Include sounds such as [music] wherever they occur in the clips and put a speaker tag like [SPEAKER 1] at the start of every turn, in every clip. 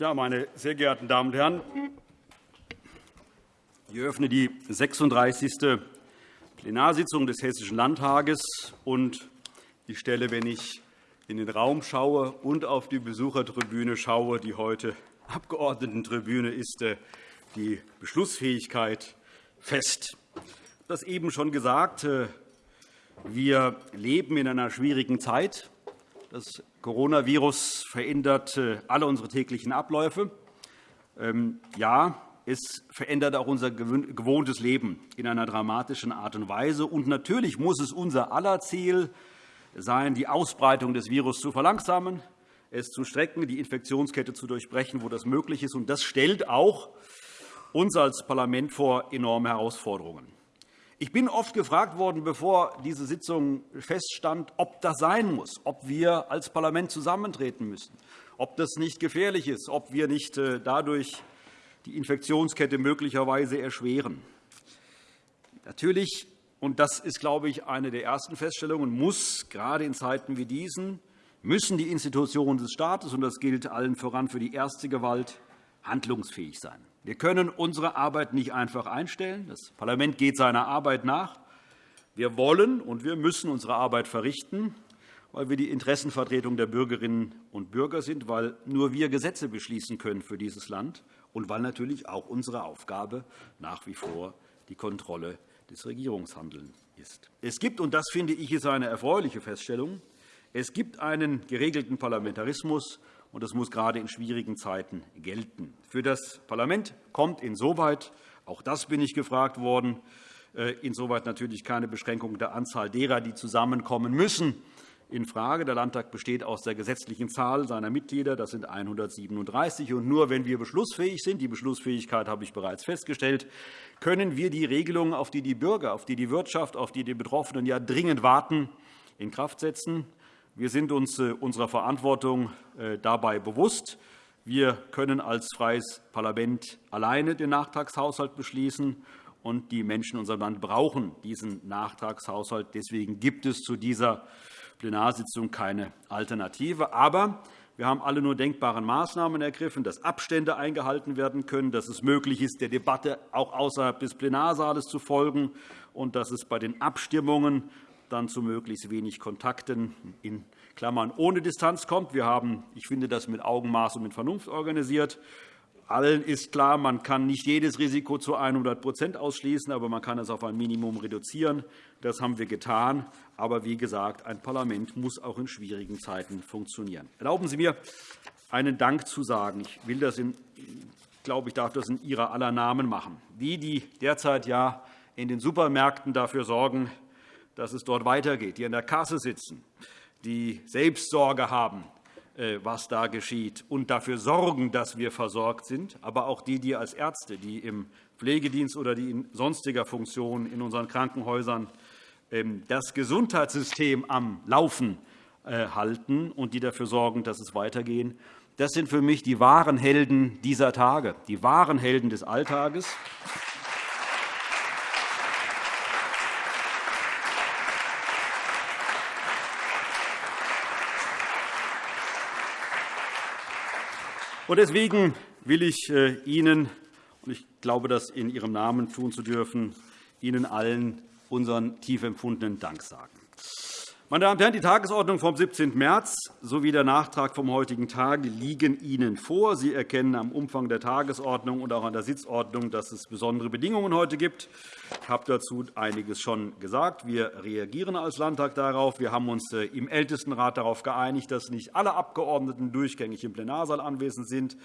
[SPEAKER 1] Ja, meine sehr geehrten Damen und Herren, ich eröffne die 36. Plenarsitzung des Hessischen Landtages. Und ich stelle, wenn ich in den Raum schaue und auf die Besuchertribüne schaue, die heute Abgeordnetentribüne ist, äh, die Beschlussfähigkeit fest. Das eben schon gesagt. Äh, wir leben in einer schwierigen Zeit. Das Coronavirus verändert äh, alle unsere täglichen Abläufe. Ähm, ja, es verändert auch unser gewohntes Leben in einer dramatischen Art und Weise. Und natürlich muss es unser aller Ziel sein, die Ausbreitung des Virus zu verlangsamen, es zu strecken, die Infektionskette zu durchbrechen, wo das möglich ist. Das stellt auch uns als Parlament vor enorme Herausforderungen. Ich bin oft gefragt worden, bevor diese Sitzung feststand, ob das sein muss, ob wir als Parlament zusammentreten müssen, ob das nicht gefährlich ist, ob wir nicht äh, dadurch die Infektionskette möglicherweise erschweren. Natürlich und das ist, glaube ich, eine der ersten Feststellungen, muss gerade in Zeiten wie diesen, müssen die Institutionen des Staates, und das gilt allen voran für die erste Gewalt, handlungsfähig sein. Wir können unsere Arbeit nicht einfach einstellen. Das Parlament geht seiner Arbeit nach. Wir wollen und wir müssen unsere Arbeit verrichten, weil wir die Interessenvertretung der Bürgerinnen und Bürger sind, weil nur wir Gesetze beschließen können für dieses Land und weil natürlich auch unsere Aufgabe nach wie vor die Kontrolle des Regierungshandelns ist. Es gibt, und das finde ich ist eine erfreuliche Feststellung, es gibt einen geregelten Parlamentarismus, und das muss gerade in schwierigen Zeiten gelten. Für das Parlament kommt insoweit, auch das bin ich gefragt worden, äh, insoweit natürlich keine Beschränkung der Anzahl derer, die zusammenkommen müssen, infrage. Der Landtag besteht aus der gesetzlichen Zahl seiner Mitglieder. Das sind 137. Und nur wenn wir beschlussfähig sind, die Beschlussfähigkeit habe ich bereits festgestellt, können wir die Regelungen, auf die die Bürger, auf die die Wirtschaft, auf die die Betroffenen ja dringend warten, in Kraft setzen. Wir sind uns äh, unserer Verantwortung äh, dabei bewusst. Wir können als freies Parlament alleine den Nachtragshaushalt beschließen. Und die Menschen in unserem Land brauchen diesen Nachtragshaushalt. Deswegen gibt es zu dieser Plenarsitzung keine Alternative. Aber wir haben alle nur denkbaren Maßnahmen ergriffen, dass Abstände eingehalten werden können, dass es möglich ist, der Debatte auch außerhalb des Plenarsaales zu folgen und dass es bei den Abstimmungen dann zu möglichst wenig Kontakten in Klammern ohne Distanz kommt. Wir haben, ich finde, das mit Augenmaß und mit Vernunft organisiert. Allen ist klar, man kann nicht jedes Risiko zu 100 ausschließen, aber man kann es auf ein Minimum reduzieren. Das haben wir getan. Aber wie gesagt, ein Parlament muss auch in schwierigen Zeiten funktionieren. Erlauben Sie mir, einen Dank zu sagen. Ich will das in, glaube, ich darf das in Ihrer aller Namen machen. Die, die derzeit ja in den Supermärkten dafür sorgen, dass es dort weitergeht, die an der Kasse sitzen, die Selbstsorge haben, äh, was da geschieht, und dafür sorgen, dass wir versorgt sind, aber auch die, die als Ärzte, die im Pflegedienst oder die in sonstiger Funktion in unseren Krankenhäusern ähm, das Gesundheitssystem am Laufen äh, halten und die dafür sorgen, dass es weitergeht. Das sind für mich die wahren Helden dieser Tage, die wahren Helden des Alltages. Deswegen will ich äh, Ihnen, und ich glaube, das in Ihrem Namen tun zu dürfen, Ihnen allen unseren tief empfundenen Dank sagen. Meine Damen und Herren, die Tagesordnung vom 17. März sowie der Nachtrag vom heutigen Tag liegen Ihnen vor. Sie erkennen am Umfang der Tagesordnung und auch an der Sitzordnung, dass es besondere Bedingungen heute gibt. Ich habe dazu einiges schon gesagt. Wir reagieren als Landtag darauf. Wir haben uns äh, im Ältestenrat darauf geeinigt, dass nicht alle Abgeordneten durchgängig im Plenarsaal anwesend sind.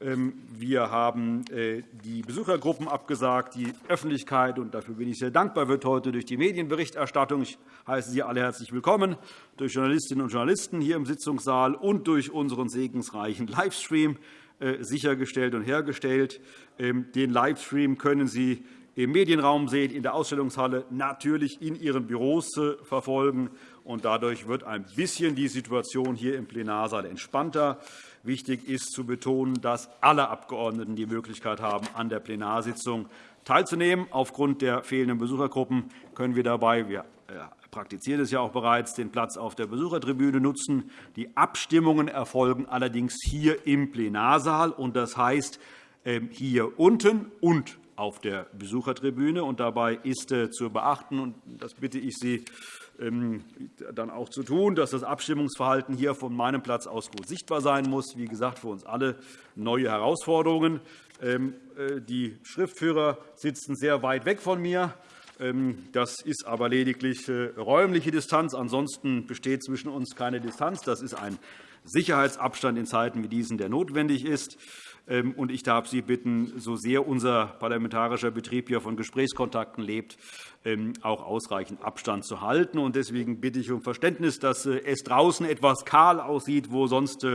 [SPEAKER 1] Ähm, wir haben äh, die Besuchergruppen abgesagt. Die Öffentlichkeit, und dafür bin ich sehr dankbar, wird heute durch die Medienberichterstattung, ich heiße Sie alle herzlich willkommen, durch Journalistinnen und Journalisten hier im Sitzungssaal und durch unseren segensreichen Livestream äh, sichergestellt und hergestellt. Ähm, den Livestream können Sie im Medienraum sehen, in der Ausstellungshalle, natürlich in Ihren Büros äh, verfolgen. Und dadurch wird ein bisschen die Situation hier im Plenarsaal entspannter. Wichtig ist zu betonen, dass alle Abgeordneten die Möglichkeit haben, an der Plenarsitzung teilzunehmen. Aufgrund der fehlenden Besuchergruppen können wir dabei wir praktizieren es ja auch bereits, den Platz auf der Besuchertribüne nutzen. Die Abstimmungen erfolgen allerdings hier im Plenarsaal, und das heißt ähm, hier unten und auf der Besuchertribüne. Und dabei ist äh, zu beachten, und das bitte ich Sie ähm, dann auch zu tun, dass das Abstimmungsverhalten hier von meinem Platz aus gut sichtbar sein muss. Wie gesagt, für uns alle neue Herausforderungen. Ähm, äh, die Schriftführer sitzen sehr weit weg von mir. Ähm, das ist aber lediglich äh, räumliche Distanz. Ansonsten besteht zwischen uns keine Distanz. Das ist ein Sicherheitsabstand in Zeiten wie diesen, der notwendig ist. Ähm, und ich darf Sie bitten, so sehr unser parlamentarischer Betrieb hier von Gesprächskontakten lebt, ähm, auch ausreichend Abstand zu halten. Deswegen bitte ich um Verständnis, dass äh, es draußen etwas kahl aussieht, wo sonst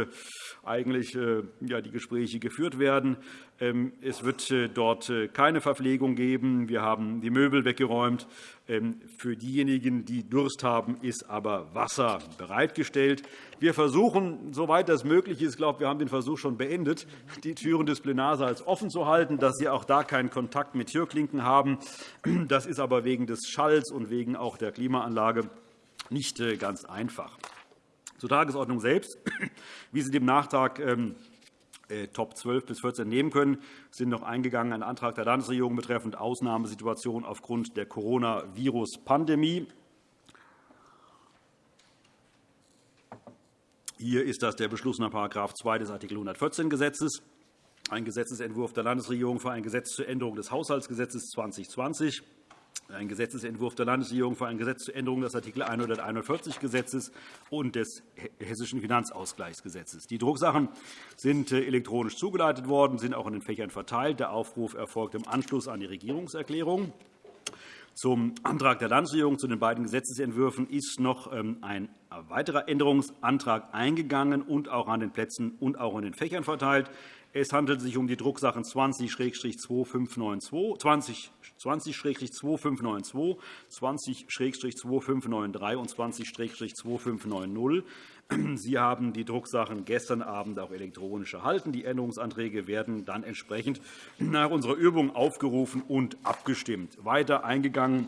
[SPEAKER 1] eigentlich äh, die Gespräche geführt werden. Ähm, es wird äh, dort äh, keine Verpflegung geben. Wir haben die Möbel weggeräumt. Ähm, für diejenigen, die Durst haben, ist aber Wasser bereitgestellt. Wir versuchen, soweit das möglich ist, ich glaube, wir haben den Versuch schon beendet, die Türen des Plenarsaals offen zu halten, dass Sie auch da keinen Kontakt mit Türklinken haben. Das ist aber wegen des Schalls und wegen auch der Klimaanlage nicht ganz einfach. Zur Tagesordnung selbst. [clears throat] Wie Sie dem Nachtrag ähm, äh, Top 12 bis 14 nehmen können, sind noch eingegangen ein Antrag der Landesregierung betreffend Ausnahmesituation aufgrund der Coronavirus-Pandemie. Hier ist das der Beschluss nach § 2 des Art. 114 Gesetzes, ein Gesetzentwurf der Landesregierung für ein Gesetz zur Änderung des Haushaltsgesetzes 2020 ein Gesetzentwurf der Landesregierung für ein Gesetz zur Änderung des Art. 141 Gesetzes und des Hessischen Finanzausgleichsgesetzes. Die Drucksachen sind äh, elektronisch zugeleitet worden, sind auch in den Fächern verteilt. Der Aufruf erfolgt im Anschluss an die Regierungserklärung. Zum Antrag der Landesregierung zu den beiden Gesetzentwürfen ist noch ähm, ein weiterer Änderungsantrag eingegangen und auch an den Plätzen und auch in den Fächern verteilt. Es handelt sich um die Drucksachen 20-2592, 20-2592, 20-2593 und 20-2590. [clears throat] Sie haben die Drucksachen gestern Abend auch elektronisch erhalten. Die Änderungsanträge werden dann entsprechend [clears throat] nach unserer Übung aufgerufen und abgestimmt. Weiter eingegangen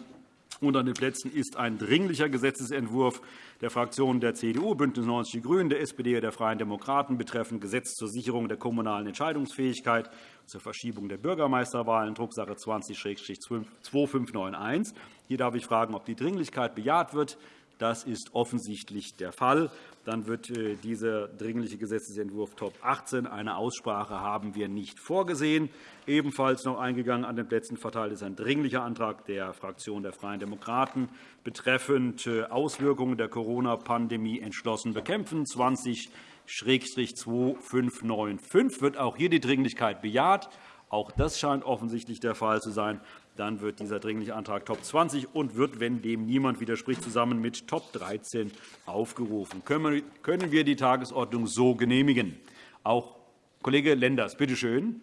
[SPEAKER 1] und an den Plätzen ist ein Dringlicher Gesetzentwurf der Fraktionen der CDU, BÜNDNIS 90 die GRÜNEN, der SPD und der Freien Demokraten betreffend Gesetz zur Sicherung der kommunalen Entscheidungsfähigkeit zur Verschiebung der Bürgermeisterwahlen, Drucksache 20-2591. Hier darf ich fragen, ob die Dringlichkeit bejaht wird. Das ist offensichtlich der Fall. Dann wird äh, dieser Dringliche Gesetzentwurf Top 18 eine Aussprache haben wir nicht vorgesehen. Ebenfalls noch eingegangen an den Plätzen verteilt ist ein Dringlicher Antrag der Fraktion der Freien Demokraten betreffend äh, Auswirkungen der Corona-Pandemie entschlossen bekämpfen. 20-2595 wird auch hier die Dringlichkeit bejaht. Auch das scheint offensichtlich der Fall zu sein. Dann wird dieser Dringliche Antrag Top 20 und wird, wenn dem niemand widerspricht, zusammen mit Top 13 aufgerufen. Können wir die Tagesordnung so genehmigen? Auch Kollege Lenders, bitte schön.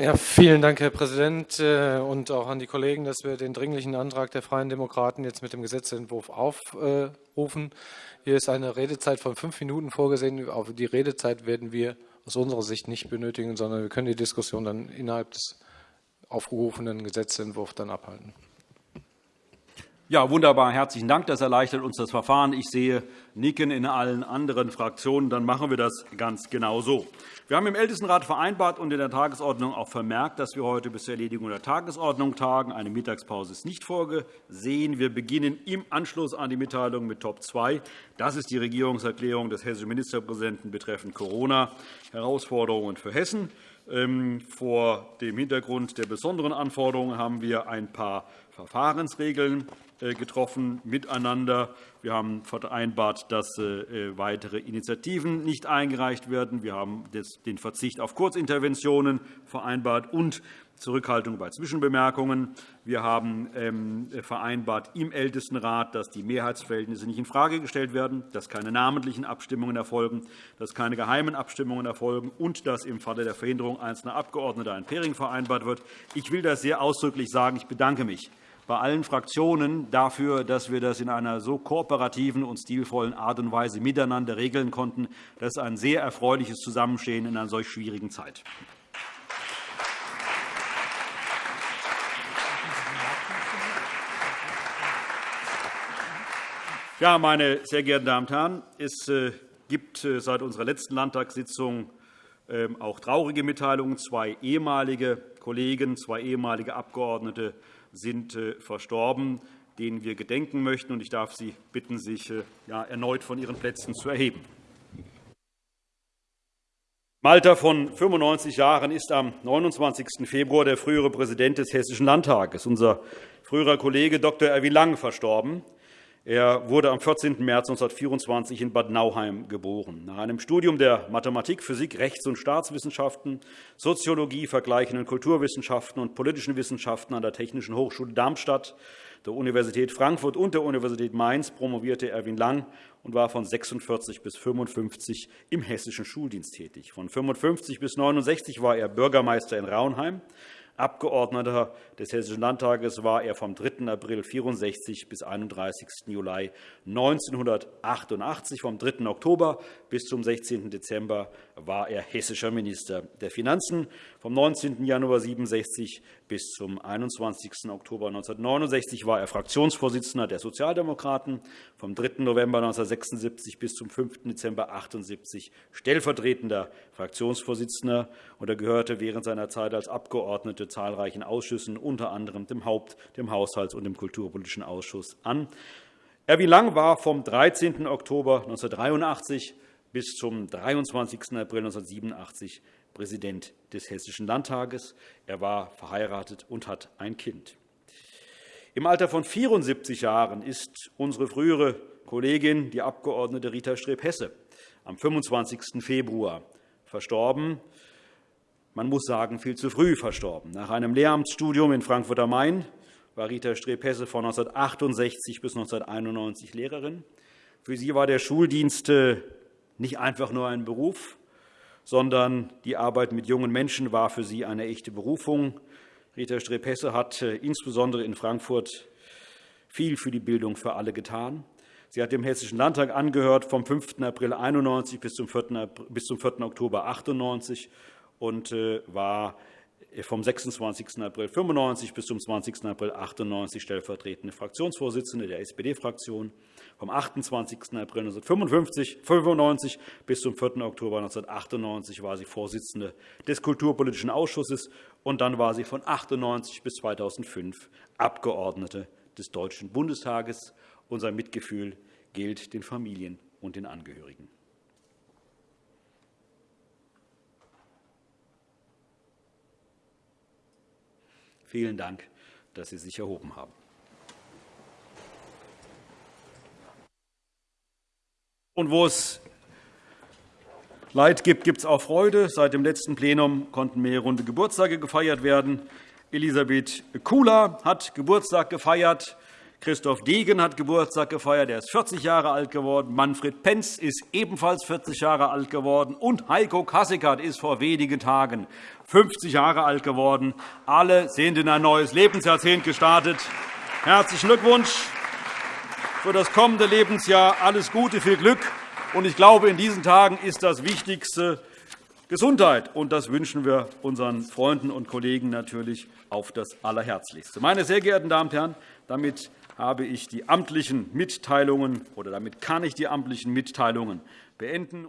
[SPEAKER 2] Ja, vielen Dank, Herr Präsident, äh, und auch an die Kollegen, dass wir den Dringlichen Antrag der Freien Demokraten jetzt mit dem Gesetzentwurf aufrufen. Hier ist eine Redezeit von fünf Minuten vorgesehen. Auf die Redezeit werden wir aus unserer Sicht nicht benötigen, sondern wir können die Diskussion dann innerhalb des aufgerufenen Gesetzentwurf dann abhalten.
[SPEAKER 1] Ja, wunderbar. Herzlichen Dank. Das erleichtert uns das Verfahren. Ich sehe Nicken in allen anderen Fraktionen. Dann machen wir das ganz genau so. Wir haben im Ältestenrat vereinbart und in der Tagesordnung auch vermerkt, dass wir heute bis zur Erledigung der Tagesordnung tagen. Eine Mittagspause ist nicht vorgesehen. Wir beginnen im Anschluss an die Mitteilung mit Top 2. Das ist die Regierungserklärung des hessischen Ministerpräsidenten betreffend Corona, Herausforderungen für Hessen. Ähm, vor dem Hintergrund der besonderen Anforderungen haben wir ein paar Verfahrensregeln äh, getroffen miteinander. Wir haben vereinbart, dass äh, weitere Initiativen nicht eingereicht werden. Wir haben den Verzicht auf Kurzinterventionen vereinbart und Zurückhaltung bei Zwischenbemerkungen. Wir haben ähm, vereinbart im Ältestenrat, dass die Mehrheitsverhältnisse nicht infrage gestellt werden, dass keine namentlichen Abstimmungen erfolgen, dass keine geheimen Abstimmungen erfolgen und dass im Falle der Verhinderung einzelner Abgeordneter ein Pairing vereinbart wird. Ich will das sehr ausdrücklich sagen. Ich bedanke mich bei allen Fraktionen dafür, dass wir das in einer so kooperativen und stilvollen Art und Weise miteinander regeln konnten. Das ist ein sehr erfreuliches Zusammenstehen in einer solch schwierigen Zeit. Ja, meine sehr geehrten Damen und Herren, es äh, gibt äh, seit unserer letzten Landtagssitzung ähm, auch traurige Mitteilungen. Zwei ehemalige Kollegen, zwei ehemalige Abgeordnete sind äh, verstorben, denen wir gedenken möchten. Ich darf Sie bitten, sich erneut von Ihren Plätzen zu erheben. Im Alter von 95 Jahren ist am 29. Februar der frühere Präsident des Hessischen Landtages, unser früherer Kollege Dr. Erwin Lang, verstorben. Er wurde am 14. März 1924 in Bad Nauheim geboren. Nach einem Studium der Mathematik, Physik, Rechts- und Staatswissenschaften, Soziologie, vergleichenden Kulturwissenschaften und politischen Wissenschaften an der Technischen Hochschule Darmstadt, der Universität Frankfurt und der Universität Mainz promovierte Erwin Lang und war von 46 bis 55 im hessischen Schuldienst tätig. Von 55 bis 69 war er Bürgermeister in Raunheim. Abgeordneter des Hessischen Landtages war er vom 3. April 1964 bis 31. Juli 1988. Vom 3. Oktober bis zum 16. Dezember war er hessischer Minister der Finanzen. Vom 19. Januar 1967 bis zum 21. Oktober 1969 war er Fraktionsvorsitzender der Sozialdemokraten. Vom 3. November 1976 bis zum 5. Dezember 1978 stellvertretender Fraktionsvorsitzender. Er gehörte während seiner Zeit als Abgeordneter zahlreichen Ausschüssen, unter anderem dem Haupt-, dem Haushalts- und dem Kulturpolitischen Ausschuss an. Erwin Lang war vom 13. Oktober 1983 bis zum 23. April 1987 Präsident des Hessischen Landtages. Er war verheiratet und hat ein Kind. Im Alter von 74 Jahren ist unsere frühere Kollegin, die Abg. Rita Streb-Hesse, am 25. Februar verstorben man muss sagen, viel zu früh verstorben. Nach einem Lehramtsstudium in Frankfurt am Main war Rita Streb-Hesse von 1968 bis 1991 Lehrerin. Für sie war der Schuldienst äh, nicht einfach nur ein Beruf, sondern die Arbeit mit jungen Menschen war für sie eine echte Berufung. Rita Streb-Hesse hat äh, insbesondere in Frankfurt viel für die Bildung für alle getan. Sie hat dem Hessischen Landtag angehört vom 5. April 1991 bis zum 4. Oktober 1998 und äh, war vom 26. April 1995 bis zum 20. April 1998 stellvertretende Fraktionsvorsitzende der SPD-Fraktion. Vom 28. April 1995 bis zum 4. Oktober 1998 war sie Vorsitzende des Kulturpolitischen Ausschusses, und dann war sie von 1998 bis 2005 Abgeordnete des Deutschen Bundestages. Unser Mitgefühl gilt den Familien und den Angehörigen. Vielen Dank, dass Sie sich erhoben haben. Und wo es Leid gibt, gibt es auch Freude. Seit dem letzten Plenum konnten mehrere runde Geburtstage gefeiert werden. Elisabeth Kula hat Geburtstag gefeiert. Christoph Degen hat Geburtstag gefeiert. Er ist 40 Jahre alt geworden. Manfred Penz ist ebenfalls 40 Jahre alt geworden. Und Heiko Kasseckert ist vor wenigen Tagen 50 Jahre alt geworden. Alle sind in ein neues Lebensjahrzehnt gestartet. Herzlichen Glückwunsch für das kommende Lebensjahr. Alles Gute, viel Glück. Und ich glaube, in diesen Tagen ist das Wichtigste Gesundheit. Und das wünschen wir unseren Freunden und Kollegen natürlich auf das Allerherzlichste. Meine sehr geehrten Damen und Herren, damit habe ich die amtlichen Mitteilungen oder damit kann ich die amtlichen Mitteilungen beenden.